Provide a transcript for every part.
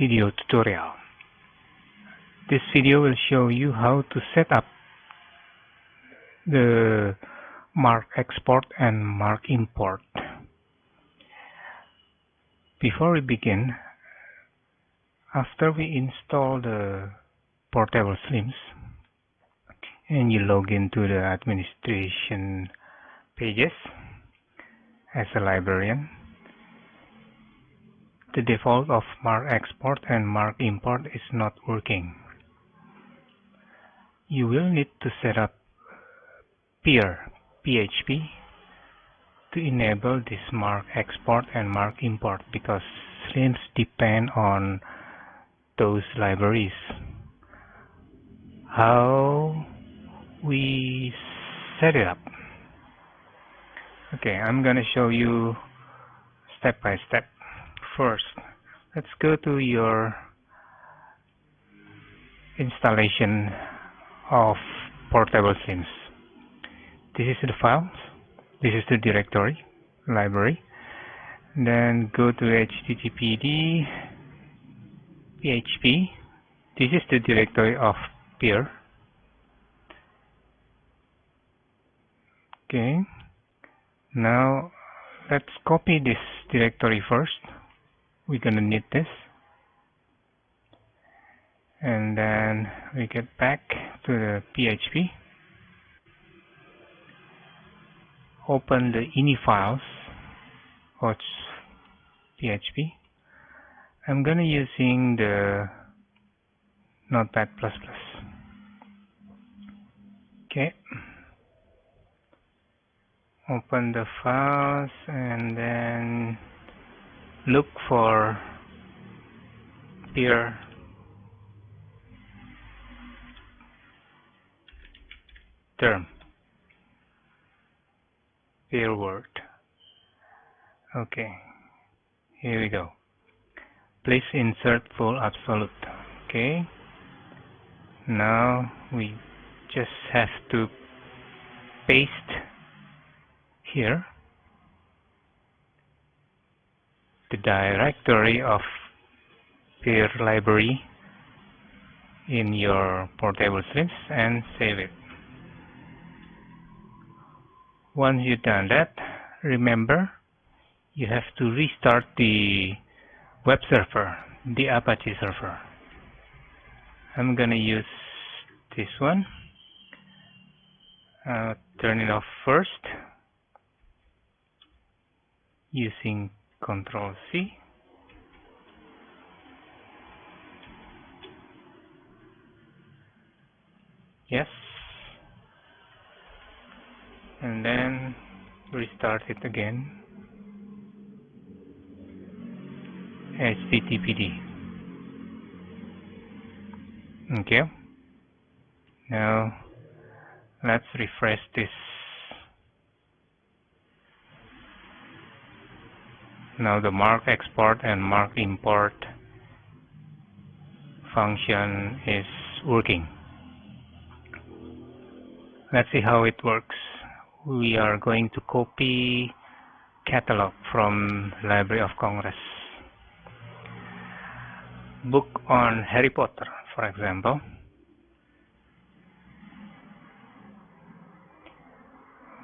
video tutorial. This video will show you how to set up the MARC export and MARC import. Before we begin, after we install the portable slims and you log into the administration pages as a librarian, the default of MARC export and MARC import is not working. You will need to set up PEAR PHP to enable this mark export and mark import because slims depend on those libraries. How we set it up. Okay, I'm gonna show you step by step first. Let's go to your installation of portable slims this is the files this is the directory library. Then go to httpd php this is the directory of PEAR. Okay. Now let's copy this directory first we're gonna need this. And then we get back to the PHP open the ini files or PHP I'm gonna using the notepad++ okay. Open the files and then look for PEAR term. PEAR word. Okay. Here we go. Please insert full absolute. Okay. Now we just have to paste here the directory of PEAR library in your portable slims and save it. Once you've done that, remember you have to restart the web server, the Apache server. I'm gonna use this one. Uh, turn it off first using Control C. Yes. And then restart it again. HTTPD. Okay. Now let's refresh this Now the MARC export and MARC import function is working. Let's see how it works. We are going to copy catalog from Library of Congress. Book on Harry Potter, for example.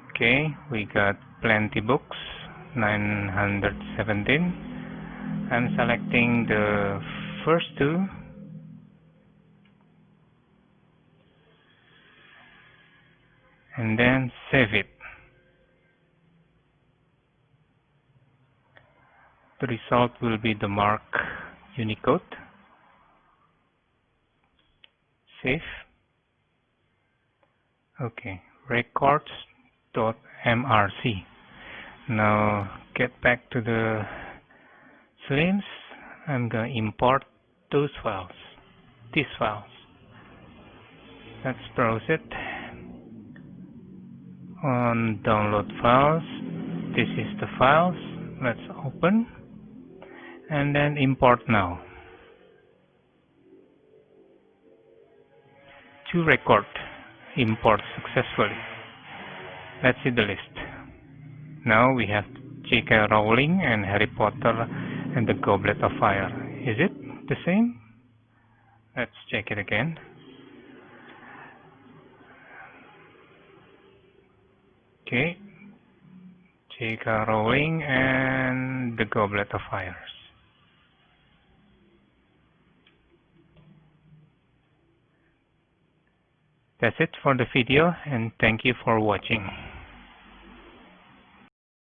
Okay, we got plenty books 917 I'm selecting the first two. And then save it. The result will be the MARC Unicode. Save. Okay. Records.mrc now get back to the slims I'm going to import those files. These files. Let's browse it. On download files this is the files. Let's open and then import now. To record import successfully. Let's see the list now we have J.K. Rowling and Harry Potter and the Goblet of Fire. Is it? the same let's check it again okay J.K. Rowling and the goblet of fires that's it for the video and thank you for watching